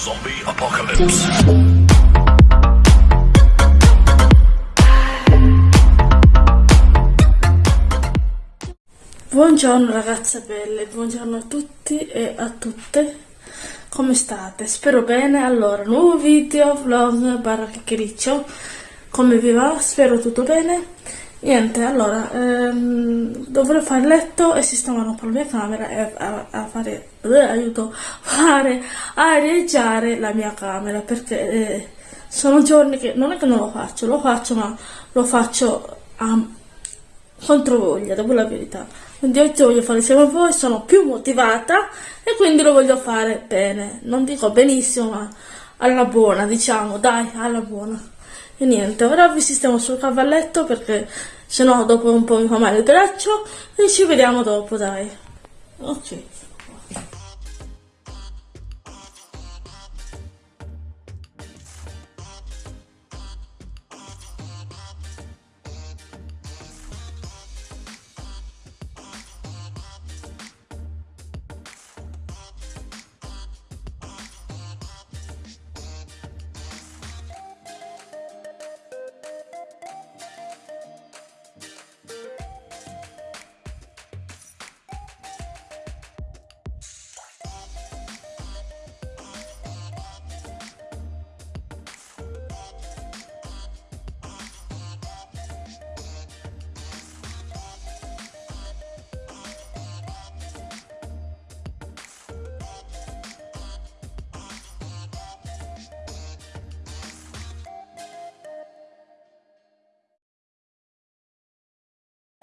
Zombie Apocalypse. Buongiorno ragazze belle, buongiorno a tutti e a tutte, come state? Spero bene, allora, nuovo video, vlog, barra chiacchiericcio, come vi va? Spero tutto bene. Niente, allora, ehm, dovrò fare letto e sistemare un po' la mia camera e a, a fare, eh, aiuto, fare, areggiare la mia camera perché eh, sono giorni che non è che non lo faccio, lo faccio ma lo faccio a controvoglia, dopo la verità. Quindi oggi voglio fare insieme a voi, sono più motivata e quindi lo voglio fare bene. Non dico benissimo, ma alla buona, diciamo, dai, alla buona. E niente, ora vi sistemo sul cavalletto perché sennò dopo un po' mi fa male il braccio e ci vediamo dopo, dai. Ok.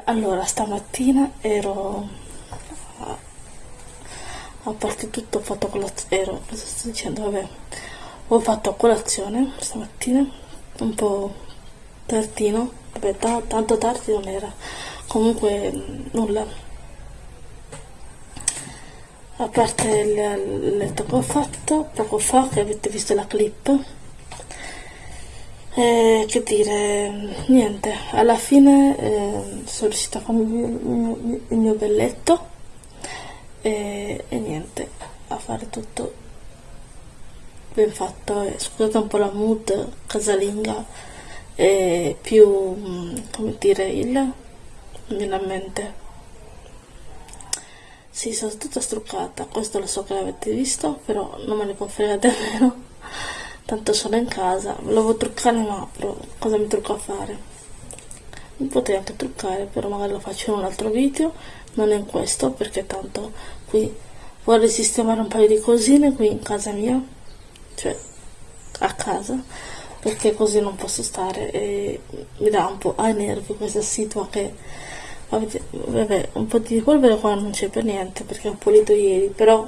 Allora, stamattina ero a, parte tutto ho fatto colazione, ero, cosa sto dicendo, vabbè, ho fatto colazione stamattina, un po' tardino, vabbè, tanto tardi non era, comunque nulla, a parte il letto che ho fatto poco fa, che avete visto la clip, eh, che dire, niente, alla fine eh, sono riuscita a farmi il mio, il mio belletto e, e, niente, a fare tutto ben fatto. E, scusate un po' la mood casalinga e più, mm, come dire, il, non viene a mente. Sì, sono tutta struccata, questo lo so che l'avete visto, però non me ne può fregare meno tanto sono in casa volevo truccare ma però cosa mi trucco a fare? Mi potrei anche truccare però magari lo faccio in un altro video non in questo perché tanto qui vorrei sistemare un paio di cosine qui in casa mia cioè a casa perché così non posso stare e mi dà un po' ai nervi questa situa che vabbè, un po' di polvere qua non c'è per niente perché ho pulito ieri però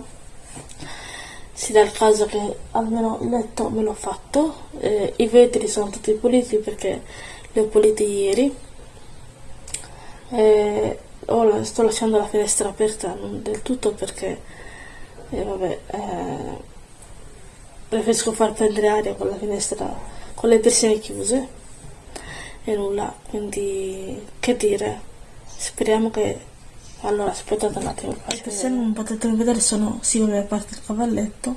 si dà il caso che almeno il letto me l'ho fatto eh, i vetri sono tutti puliti perché li ho puliti ieri. Eh, oh, sto lasciando la finestra aperta non del tutto perché eh, vabbè, preferisco far prendere aria con la finestra con le persiane chiuse e nulla. Quindi che dire? Speriamo che allora aspettate un attimo le persiane non potete vedere sono sì a parte il cavalletto.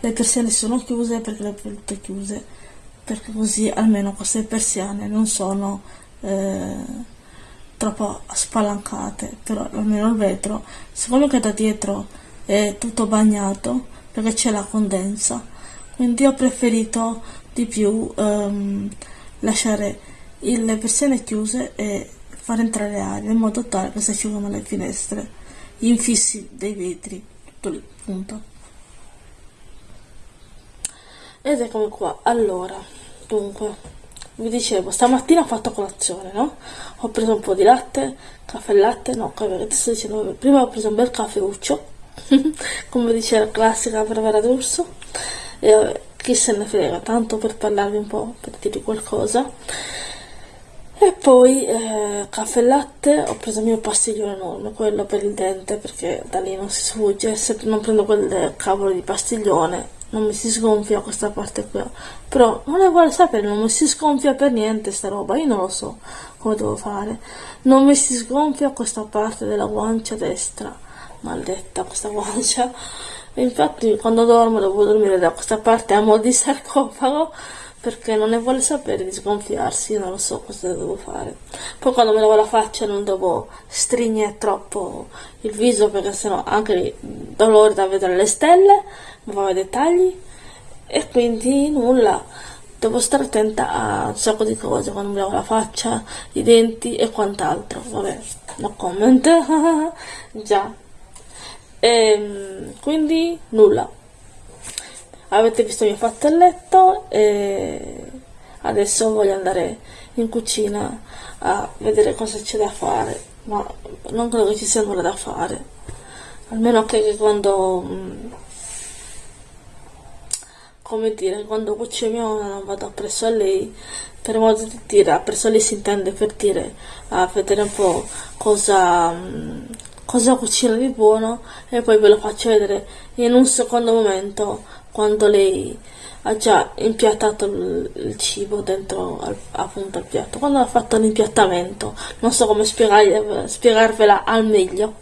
Le persiane sono chiuse perché le ho volute chiuse perché così almeno queste persiane non sono eh, troppo spalancate. Però almeno il vetro siccome che da dietro è tutto bagnato perché c'è la condensa quindi ho preferito di più ehm, lasciare le persiane chiuse e far entrare aria in modo tale che si asciugano le finestre, gli infissi dei vetri, tutto lì, punto. Ed eccomi qua, allora, dunque, vi dicevo, stamattina ho fatto colazione, no? Ho preso un po' di latte, caffè e latte, no, che sto dicendo, prima ho preso un bel caffeuccio, come dice la classica bravera d'urso, e chi se ne frega, tanto per parlarvi un po', per dirvi qualcosa e poi eh, caffè e latte ho preso il mio pastiglione enorme quello per il dente perché da lì non si sfugge. Se non prendo quel cavolo di pastiglione non mi si sgonfia questa parte qua. Però vuole sapere non mi si sgonfia per niente sta roba io non lo so come devo fare. Non mi si sgonfia questa parte della guancia destra maledetta questa guancia. Infatti quando dormo devo dormire da questa parte a mo' di sarcofago perché non ne vuole sapere di sgonfiarsi, io non lo so cosa devo fare. Poi quando mi lavo la faccia non devo stringere troppo il viso perché sennò anche dolore da vedere le stelle, mi fa vedere dettagli e quindi nulla. Devo stare attenta a un sacco di cose quando mi lavo la faccia, i denti e quant'altro. Vabbè, no comment. Già. E, ehm, quindi nulla avete visto mi ho fatto il letto e adesso voglio andare in cucina a vedere cosa c'è da fare ma non credo che ci sia nulla da fare. Almeno che quando mm, come dire quando cuciniamo non vado presso a lei per modo di dire presso a lei si intende per dire a vedere un po' cosa mm, cosa cucina di buono e poi ve lo faccio vedere in un secondo momento quando lei ha già impiattato il, cibo dentro al, appunto al piatto, quando ha fatto l'impiattamento, non so come spiegarvela al meglio,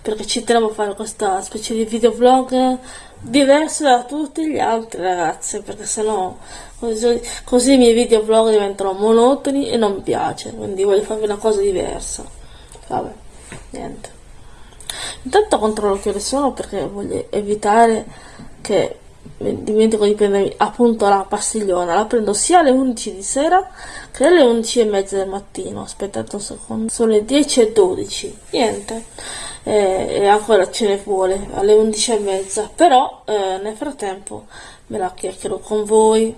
perché ci tenevo a fare questa specie di videoblog diverso da tutti gli altri ragazzi, perché sennò così, così i miei videoblog diventano monotoni e non mi piace, quindi voglio farvi una cosa diversa. Vabbè, niente. Intanto controllo che ore sono perché voglio evitare che dimentico di prendermi appunto la pastigliona. La prendo sia alle 11 di sera che alle 11 e mezza del mattino. Aspettate un secondo. Sono le 10 e 12 niente. E ancora ce ne vuole alle 11 e mezza. Però eh, nel frattempo me la chiacchiero con voi.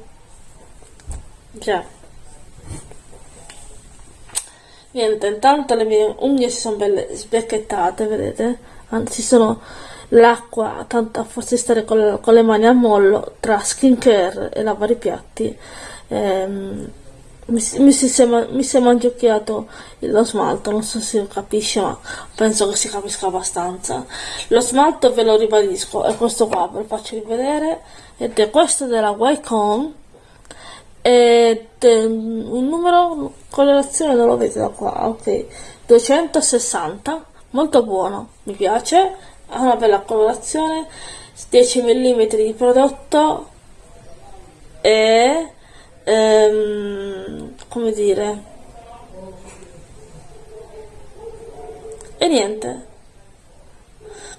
Già. Niente intanto le mie unghie si sono belle sbecchettate vedete? Anzi sono l'acqua, tanto a forse stare con, con, le mani a mollo tra skincare e lavare i piatti ehm, mi, mi, si è mangiocchiato lo smalto, non so se capisce ma penso che si capisca abbastanza. Lo smalto ve lo ribadisco è questo qua, ve lo faccio rivedere ed è questo della Wycon ed è un numero colorazione non lo vedete da qua ok 260 molto buono mi piace ha una bella colorazione 10 mm di prodotto e ehm, come dire e niente.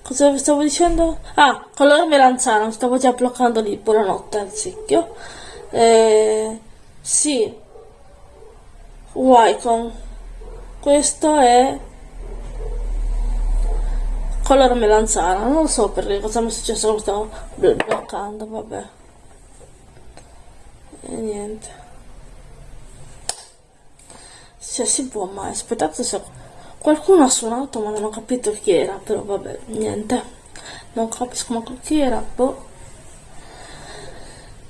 Cosa stavo dicendo? ah, colore melanzano stavo già bloccando lì buonanotte al secchio. Eh, sì Wycon questo è color melanzana non so perché cosa mi è successo lo stavo bloccando vabbè. E niente. Se si può mai aspettate se qualcuno ha suonato ma non ho capito chi era però vabbè niente. Non capisco ma chi era boh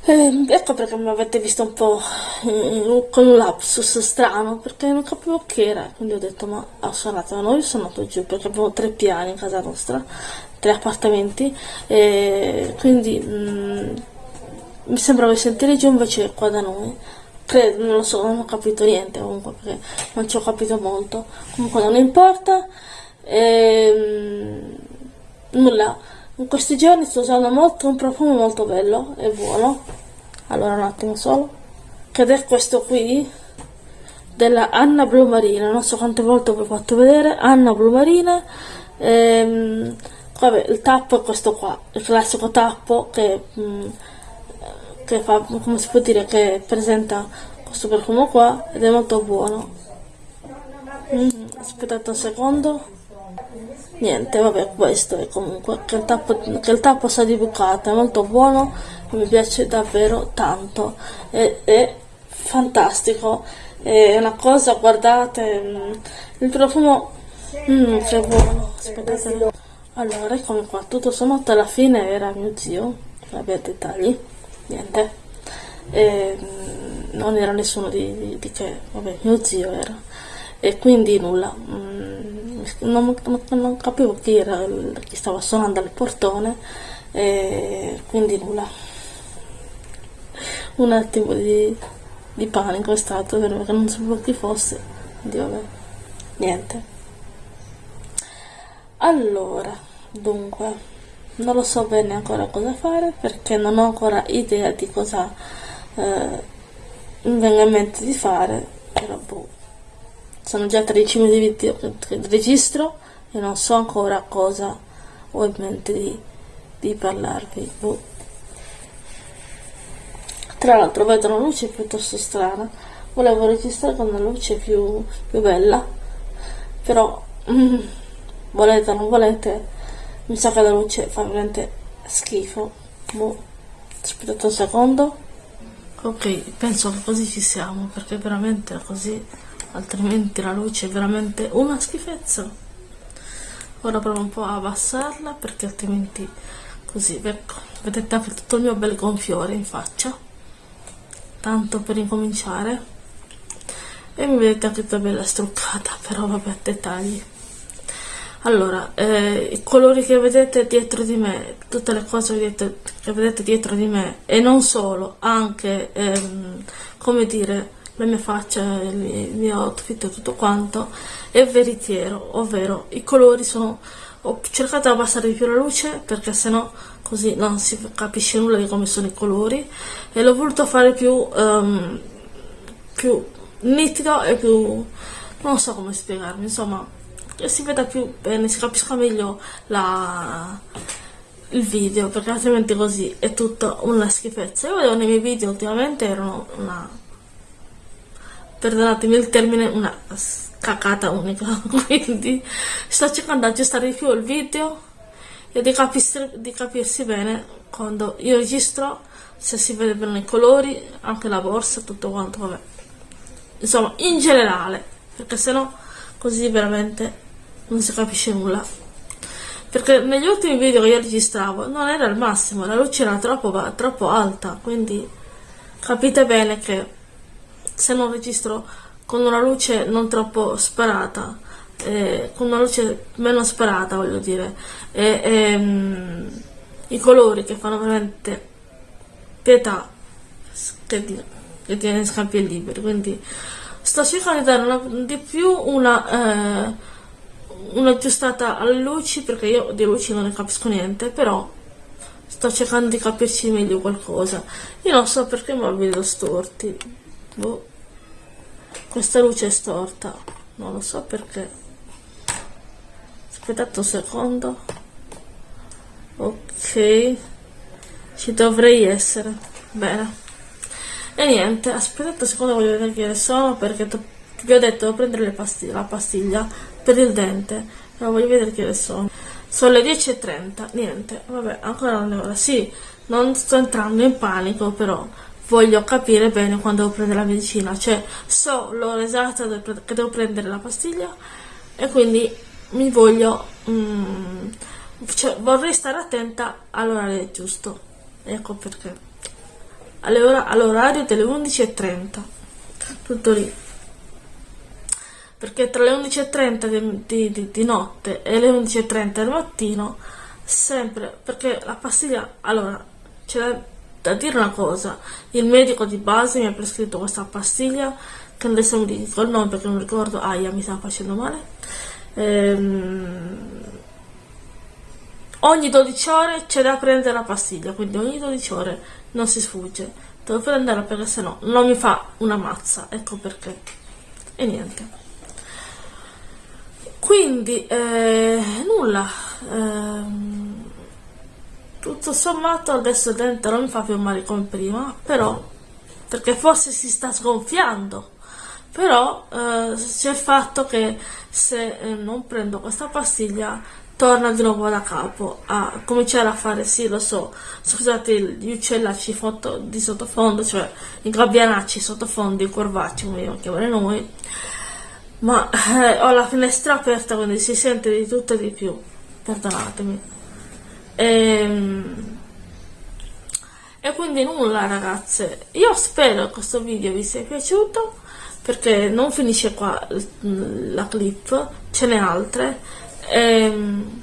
eh, ecco perché mi avete visto un po' con un lapsus strano, perché non capivo che era, quindi ho detto ma ho suonato, ma noi sono andato giù perché avevo tre piani in casa nostra, tre appartamenti, e quindi mh, mm, mi sembrava di sentire giù invece qua da noi. Credo, non lo so, non ho capito niente comunque perché non ci ho capito molto. Comunque non importa. E, mh, nulla in questi giorni sto usando molto un profumo molto bello e buono. Allora un attimo solo. Che è questo qui della Anna Blu Marina non so quante volte vi ho fatto vedere. Anna Blu Marina ehm, vabbè il tappo è questo qua. Il classico tappo che, mm, che fa come si può dire che presenta questo profumo qua ed è molto buono. Mm, aspettate un secondo niente vabbè questo è comunque che il tappo, che il tappo sa di bucata è molto buono mi piace davvero tanto è, è fantastico è una cosa guardate mm, il profumo mm, che buono aspettate. Allora eccomi qua tutto sommato alla fine era mio zio vabbè dettagli niente e, mm, non era nessuno di, di, di che vabbè mio zio era e quindi nulla. Non, non, non capivo chi era chi stava suonando al portone e quindi nulla. Un attimo di, di panico è stato perché non sapevo chi fosse quindi vabbè niente. Allora dunque non lo so bene ancora cosa fare perché non ho ancora idea di cosa eh, mi venga in mente di fare però boh sono già 13 minuti di registro e non so ancora cosa ho in mente di, di parlarvi boh. tra l'altro vedo una luce piuttosto strana volevo registrare con una luce più, più bella però mm, volete o non volete mi sa che la luce fa veramente schifo boh. aspettate un secondo ok penso che così ci siamo perché veramente così altrimenti la luce è veramente una schifezza. Ora provo un po' a abbassarla perché altrimenti così ecco vedete anche tutto il mio bel gonfiore in faccia. Tanto per incominciare. E mi vedete anche tutta bella struccata però vabbè dettagli. Allora eh, i colori che vedete dietro di me tutte le cose che vedete dietro di me e non solo anche ehm, come dire la mia faccia il mio outfit e tutto quanto è veritiero ovvero i colori sono ho cercato di abbassare di più la luce perché sennò così non si capisce nulla di come sono i colori e l'ho voluto fare più um, più nitido e più non so come spiegarmi insomma che si veda più bene, si capisca meglio la, il video, perché altrimenti così è tutta una schifezza. Io vedevo nei miei video ultimamente erano una, perdonatemi il termine, una cacata unica, quindi sto cercando di aggiustare di più il video e di capirsi, di capirsi bene quando io registro, se si vede bene i colori, anche la borsa, tutto quanto, vabbè. Insomma, in generale, perché sennò così veramente non si capisce nulla perché negli ultimi video che io registravo non era il massimo, la luce era troppo, troppo alta, quindi capite bene che se non registro con una luce non troppo sparata, eh, con una luce meno sparata voglio dire, e, e um, i colori che fanno veramente pietà, che, di, che tiene scampi liberi, quindi sto cercando di dare una, di più una... Eh, un'aggiustata alle luci perché io di luci non ne capisco niente però sto cercando di capirci meglio qualcosa. Io non so perché ma vedo storti. Boh. Questa luce è storta. Non lo so perché. Aspettate un secondo. Ok. Ci dovrei essere. Bene. E niente aspettate un secondo voglio vedere che sono perché vi ho detto devo prendere pastiglie, la pastiglia per il dente. Però voglio vedere che sono. Sono le 10.30 niente vabbè ancora non è ora sì non sto entrando in panico però voglio capire bene quando devo prendere la medicina. Cioè so l'ora esatta che devo prendere la pastiglia e quindi mi voglio mm, cioè, vorrei stare attenta all'orario giusto. Ecco perché. All'orario delle 11.30 tutto lì. Perché tra le 11.30 di, di, di, di, notte e le 11.30 del mattino sempre perché la pastiglia allora c'è da, da, dire una cosa. Il medico di base mi ha prescritto questa pastiglia che adesso mi dico il nome perché non ricordo. Aia mi sta facendo male. Ehm, ogni 12 ore c'è da prendere la pastiglia quindi ogni 12 ore non si sfugge. Devo prenderla perché sennò non mi fa una mazza ecco perché. E niente. Quindi eh, nulla. Ehm, tutto sommato adesso dente non mi fa più male come prima però perché forse si sta sgonfiando. Però eh, c'è il fatto che se eh, non prendo questa pastiglia torna di nuovo da capo a cominciare a fare sì lo so scusate gli uccellacci di sottofondo cioè i gabbianacci sottofondo i corvacci come lo chiamare noi ma eh, ho la finestra aperta quindi si sente di tutto e di più. Perdonatemi e, ehm, e quindi nulla ragazze. Io spero che questo video vi sia piaciuto perché non finisce qua la clip ce n'è altre. E, ehm,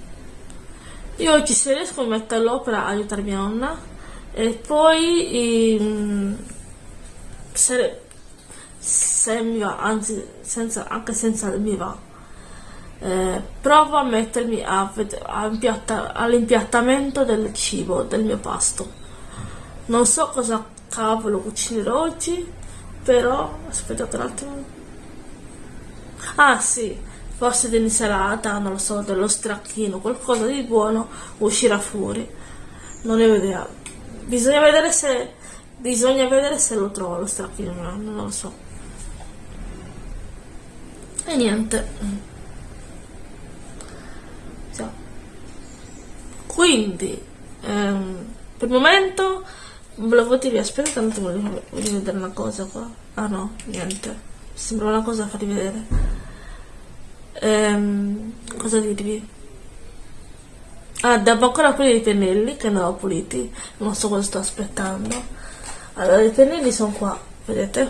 io oggi se riesco mi metto all'opera a aiutare mia nonna. E poi um, se, se mi va, anzi senza, anche senza mi va. Eh, provo a mettermi all'impiattamento del cibo, del mio pasto. Non so cosa cavolo cucinerò oggi, però aspettate un attimo. Ah sì, forse dell'insalata, non lo so, dello stracchino, qualcosa di buono uscirà fuori. Non ne ho idea. Bisogna vedere se bisogna vedere se lo trovo lo stracchino, non lo so. E niente. Quindi ehm, per il momento volevo dire aspetta tanto voglio, voglio vedere una cosa qua. Ah no niente. Sembra una cosa da farvi vedere. Ehm, cosa dirvi? Ah devo ancora pulire i pennelli che non ho puliti. Non so cosa sto aspettando. Allora i pennelli sono qua vedete?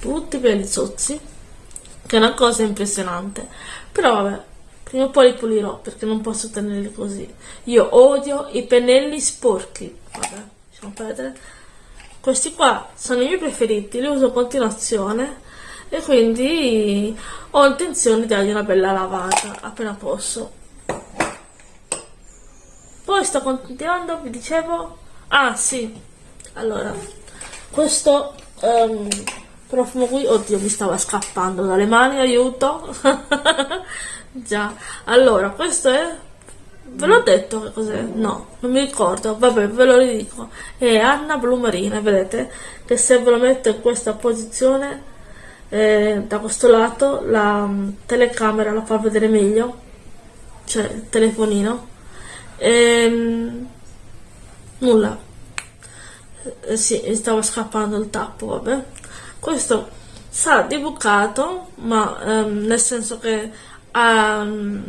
Tutti belli zozzi che è una cosa impressionante. Però vabbè Prima o poi li pulirò perché non posso tenerli così. Io odio i pennelli sporchi. Vabbè, lasciamo perdere. Questi qua sono i miei preferiti, li uso a continuazione e quindi ho intenzione di dargli una bella lavata appena posso. Poi sto continuando, vi dicevo... Ah sì, allora, questo um, profumo qui, oddio mi stava scappando dalle mani, aiuto! Già, allora, questo è... Ve l'ho detto che cos'è? No, non mi ricordo, vabbè, ve lo ridico. È Anna Blumarina, vedete? Che se ve lo metto in questa posizione, eh, da questo lato, la um, telecamera la fa vedere meglio. Cioè, il telefonino. Ehm, nulla. Eh, sì, stava scappando il tappo, vabbè. Questo sa di bucato, ma ehm, nel senso che um,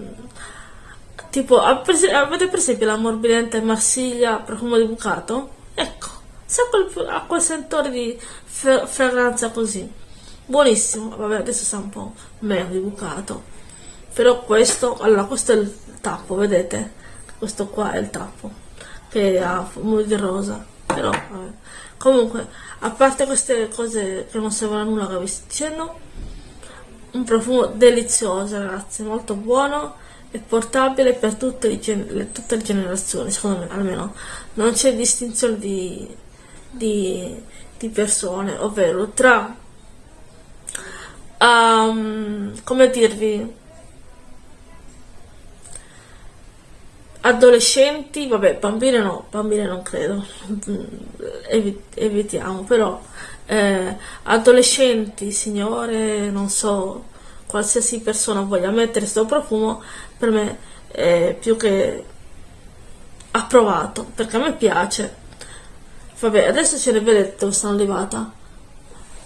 tipo avete per esempio la morbidente Marsiglia profumo di bucato? Ecco sa quel, ha quel sentore di fragranza così. Buonissimo vabbè adesso sa un po' meno di bucato. Però questo allora questo è il tappo vedete? Questo qua è il tappo che ha fumo di rosa. Però vabbè. comunque a parte queste cose che non servono a nulla che vi sto dicendo un profumo delizioso ragazzi molto buono e portabile per tutte le, tutte le generazioni secondo me almeno. Non c'è distinzione di, di, di, persone ovvero tra um, come dirvi adolescenti vabbè bambine no bambine non credo evitiamo però eh, adolescenti, signore, non so, qualsiasi persona voglia mettere questo profumo, per me è più che approvato, perché a me piace. Vabbè, adesso ce ne vedete dove sono arrivata,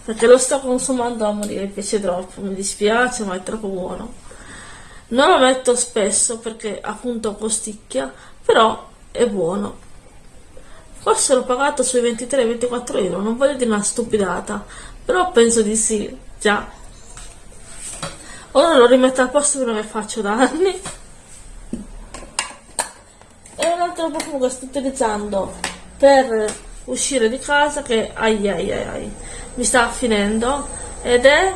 perché lo sto consumando a morire, mi piace troppo, mi dispiace, ma è troppo buono. Non lo metto spesso perché appunto costicchia, però è buono. Forse l'ho pagato sui 23-24 euro, non voglio dire una stupidata, però penso di sì, già. Ora lo rimetto al posto che non faccio da anni. E un altro profumo che sto utilizzando per uscire di casa che ai ai ai, ai mi sta finendo ed è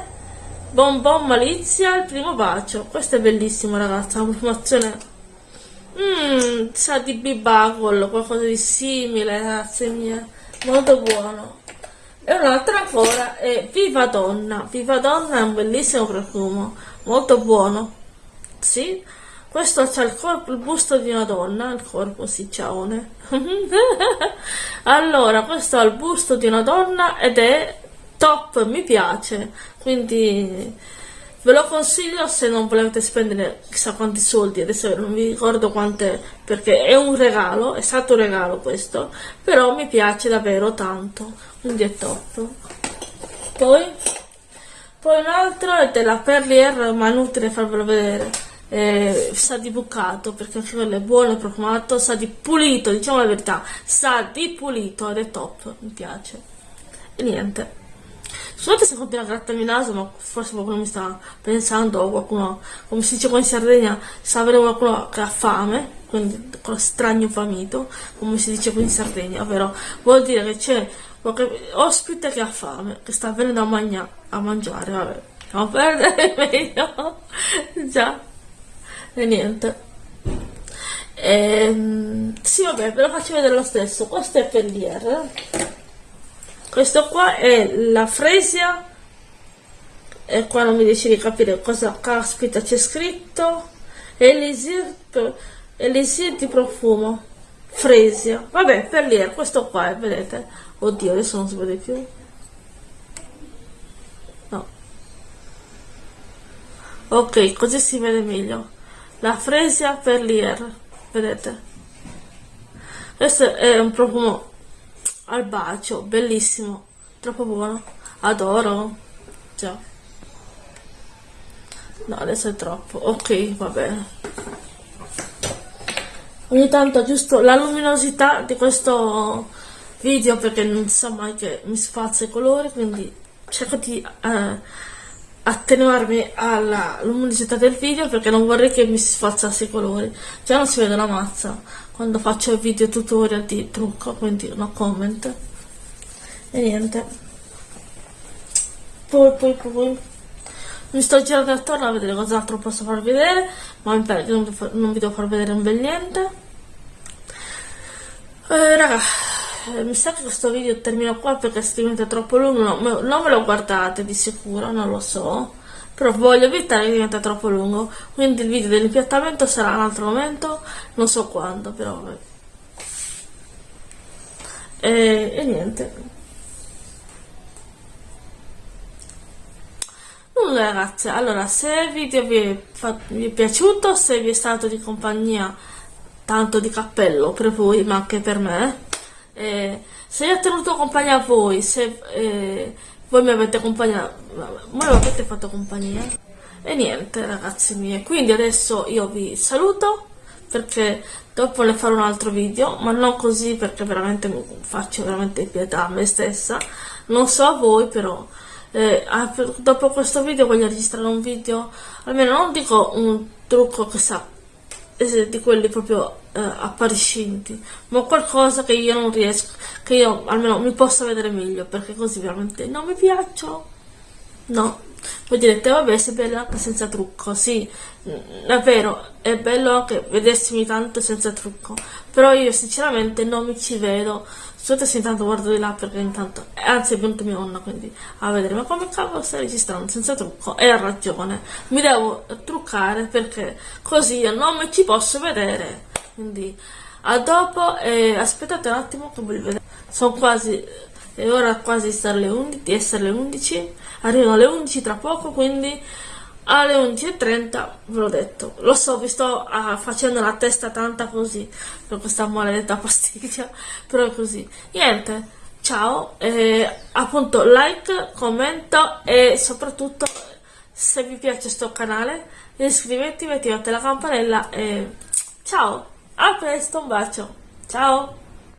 Bonbon Malizia il primo bacio. Questo è bellissimo ragazzi, una profumazione Mmm, sa di bibagol, qualcosa di simile, ragazze mie. Molto buono. E un'altra ancora è Viva Donna. Viva Donna è un bellissimo profumo, molto buono. Sì, questo ha il corpo, il busto di una donna, il corpo sì, ciaone. allora, questo ha il busto di una donna ed è top, mi piace. Quindi Ve lo consiglio se non volete spendere chissà quanti soldi, adesso non vi ricordo quante, perché è un regalo, è stato un regalo questo, però mi piace davvero tanto, quindi è top. Poi, poi un altro è della Perlier, ma è inutile farvelo vedere, eh, sa di bucato, perché anche quello è buono, è profumato, sa di pulito, diciamo la verità, sa di pulito ed è top, mi piace. E niente. Scusate se continua a grattarmi il naso, ma forse qualcuno mi sta pensando, o qualcuno, come si dice qua in Sardegna, sa avere qualcuno che ha fame, quindi con strano famito, come si dice qui in Sardegna, ovvero vuol dire che c'è qualche ospite che ha fame, che sta venendo a, magna, a mangiare, vabbè, non perdere meglio, già, e niente. Ehm, sì vabbè ve lo faccio vedere lo stesso questo è per l'IR questo qua è la fresia. E qua non mi riesci di capire cosa caspita c'è scritto. Elisir, elisir di profumo. Fresia. Vabbè per l'IR questo qua è, vedete. Oddio adesso non si vede più. No. Ok così si vede meglio. La fresia per l'IR vedete. Questo è un profumo al bacio bellissimo troppo buono adoro già no adesso è troppo ok va bene. Ogni tanto giusto la luminosità di questo video perché non sa mai che mi spazza i colori quindi cerco di eh, attenuarmi alla luminosità del video perché non vorrei che mi sfazzasse i colori. Già non si vede la mazza quando faccio video tutorial di trucco quindi no comment. E niente. Poi poi poi. Mi sto girando attorno a vedere cos'altro posso far vedere ma mi pare che non, non vi devo far vedere un bel niente. Eh, raga eh, mi sa che questo video termina qua perché se diventa troppo lungo no, non me lo guardate di sicuro non lo so però voglio evitare che diventa troppo lungo quindi il video dell'impiattamento sarà un altro momento non so quando però e, e niente. Nulla ragazze, allora se il video vi è, vi è, piaciuto, se vi è stato di compagnia, tanto di cappello per voi ma anche per me, eh, se ho tenuto compagnia a voi, se eh, voi mi avete accompagnato, voi mi avete fatto compagnia, e niente ragazzi miei, quindi adesso io vi saluto perché dopo ne farò un altro video, ma non così perché veramente mi faccio veramente pietà a me stessa, non so a voi però eh, dopo questo video voglio registrare un video almeno non dico un trucco che sa di quelli proprio eh, appariscenti. Ma qualcosa che io non riesco che io almeno mi possa vedere meglio perché così veramente non mi piacciono no. Voi direte vabbè sei bella anche senza trucco sì. Mm, è vero è bello anche vedersimi tanto senza trucco però io sinceramente non mi ci vedo Scusate se intanto guardo di là perché intanto, anzi è venuta mia nonna quindi a vedere, ma come cavolo stai registrando senza trucco? E ha ragione, mi devo truccare perché così io non mi ci posso vedere. Quindi a dopo e aspettate un attimo che voglio vedere. Sono quasi, è ora quasi di essere le 11, arrivano le 11 tra poco quindi alle 11.30 ve l'ho detto. Lo so vi sto uh, facendo la testa tanta così per questa maledetta pastiglia però è così. Niente ciao eh, appunto like commento e soprattutto se vi piace questo canale iscrivetevi attivate la campanella e ciao a presto un bacio. Ciao